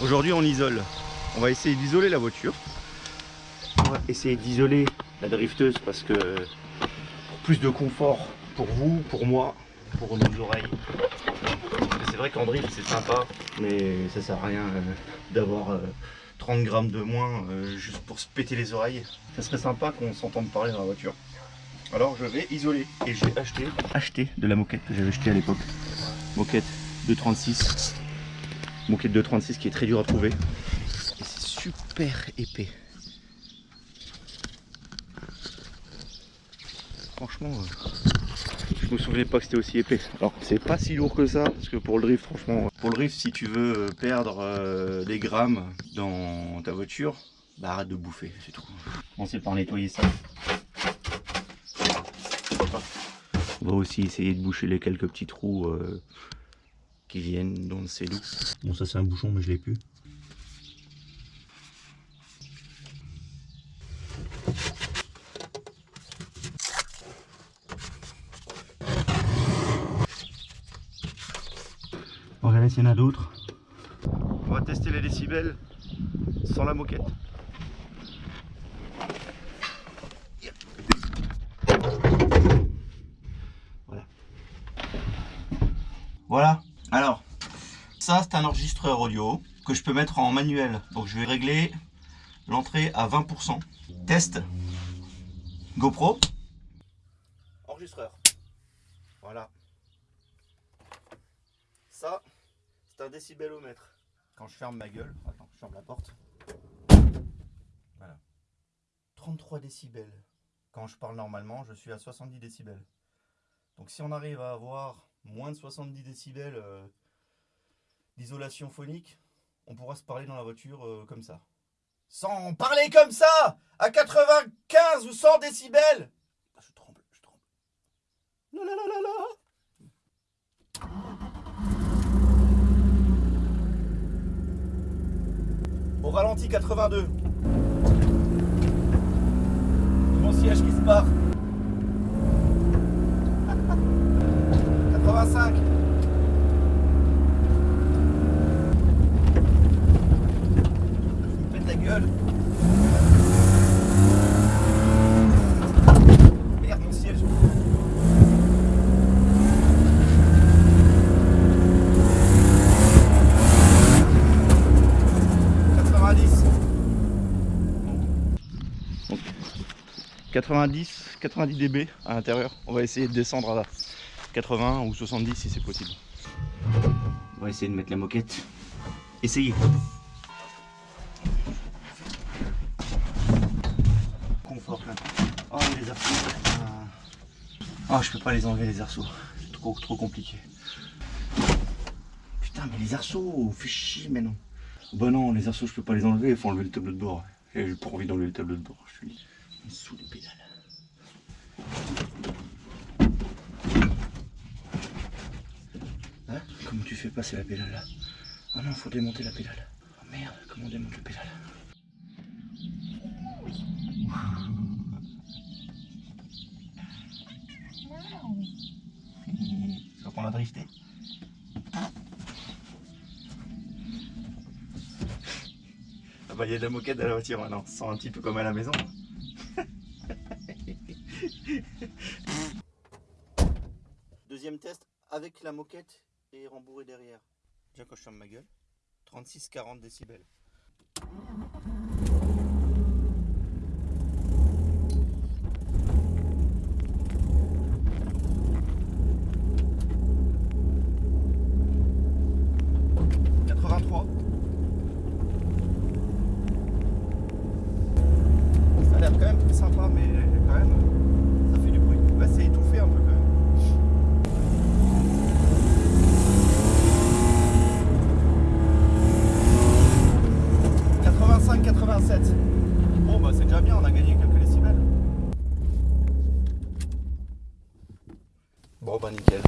Aujourd'hui on isole. On va essayer d'isoler la voiture. On va essayer d'isoler la drifteuse parce que plus de confort pour vous, pour moi, pour nos oreilles. C'est vrai qu'en drift c'est sympa, mais ça sert à rien euh, d'avoir euh, 30 grammes de moins euh, juste pour se péter les oreilles. Ça serait sympa qu'on s'entende parler dans la voiture. Alors je vais isoler et j'ai acheté, acheté de la moquette que j'avais acheté à l'époque. Moquette 236. Moquette 236 qui est très dur à trouver. Et c'est super épais. Franchement, euh, je me souvenais pas que c'était aussi épais. Alors c'est pas si lourd que ça, parce que pour le drift, franchement, pour le drift, si tu veux euh, perdre euh, des grammes dans ta voiture, bah arrête de bouffer, c'est tout. On sait par nettoyer ça. On va aussi essayer de boucher les quelques petits trous euh, qui viennent dans le cellou. Bon ça c'est un bouchon mais je l'ai plus. On regarder s'il y en a d'autres. On va tester les décibels sans la moquette. Voilà. Voilà. Alors, ça c'est un enregistreur audio que je peux mettre en manuel. Donc je vais régler l'entrée à 20%. Test. GoPro. Enregistreur. Voilà. Ça, c'est un décibelomètre. Quand je ferme ma gueule, attends, je ferme la porte. Voilà. 33 décibels. Quand je parle normalement, je suis à 70 décibels. Donc si on arrive à avoir moins de 70 décibels euh, d'isolation phonique, on pourra se parler dans la voiture euh, comme ça. Sans parler comme ça À 95 ou 100 décibels Ah, Je tremble, je tremble. La la la la la Au ralenti 82. Mon siège qui se part. 85. Je me pète la gueule. Merde, mon siège. Donc, 90, 90 dB à l'intérieur. On va essayer de descendre à 80 ou 70 si c'est possible. On va essayer de mettre la moquette. Essayez. Confort là. Oh les arceaux. Oh je peux pas les enlever les arceaux. C'est trop trop compliqué. Putain mais les arceaux, fais chier mais non. Bah non, les arceaux je peux pas les enlever, il faut enlever le tableau de bord. Et j'ai pas envie d'enlever le tableau de bord, je suis sous les pédales. Hein Comment tu fais passer la pédale là Ah non, faut démonter la pédale. Oh merde, comment on démonte la pédale Tu vois qu'on a drifté Ah bah il y a de la moquette dans la voiture maintenant, on se sent un petit peu comme à la maison. Deuxième test avec la moquette et rembourré derrière. Déjà quand je ferme ma gueule, 36-40 décibels. Quatre-vingt-trois. Ça très sympa, mais quand même, ça fait du bruit. Bah, c'est étouffé un peu quand même. « 85-87. Bon bah c'est déjà bien, on a gagné quelques décibels. Bon bah nickel.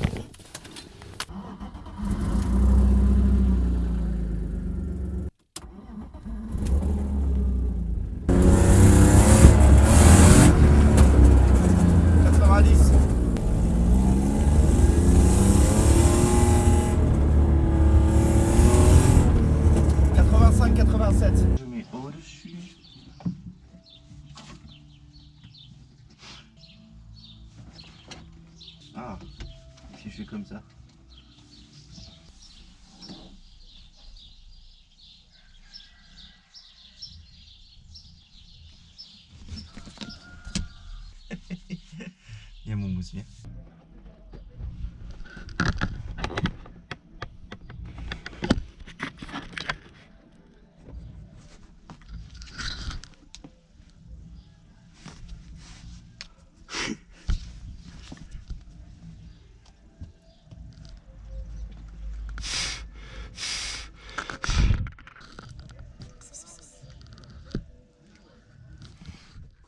Ah, si je fais comme ça. Il y a mon mousse, viens.